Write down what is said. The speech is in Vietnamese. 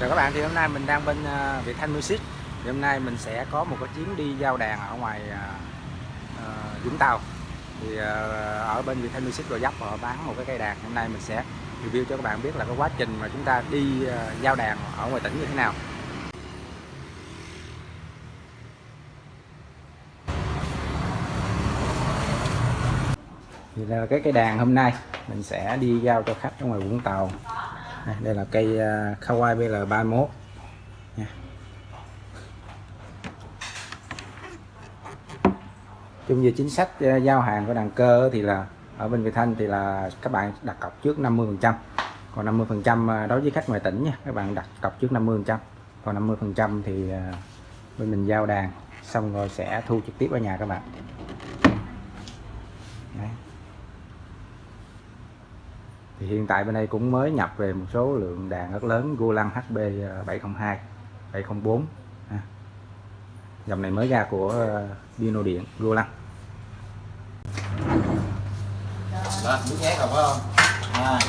Chào các bạn, thì hôm nay mình đang bên uh, Việt Thanh Music. Thì hôm nay mình sẽ có một cái chuyến đi giao đàn ở ngoài uh, Vũng Tàu. Thì uh, ở bên Việt Thanh Music Gò Dấp họ bán một cái cây đàn. Hôm nay mình sẽ review cho các bạn biết là cái quá trình mà chúng ta đi uh, giao đàn ở ngoài tỉnh như thế nào. Thì là cái cây đàn hôm nay mình sẽ đi giao cho khách ở ngoài Vũng Tàu đây, là cây à, Kawai BL31 nha. chung về chính sách à, giao hàng của đàn cơ thì là ở bên Việt Thanh thì là các bạn đặt cọc trước 50 phần trăm. Còn 50 phần trăm à, đối với khách ngoài tỉnh nha các bạn đặt cọc trước 50 phần trăm. Còn 50 phần trăm thì bên mình giao đàn xong rồi sẽ thu trực tiếp ở nhà các bạn. Đấy thì hiện tại bên đây cũng mới nhập về một số lượng đàn rất lớn Gulang HB 702 704 à. dòng này mới ra của ờ, Dino Điện Gulang đó, nước nhé không phải không? Không.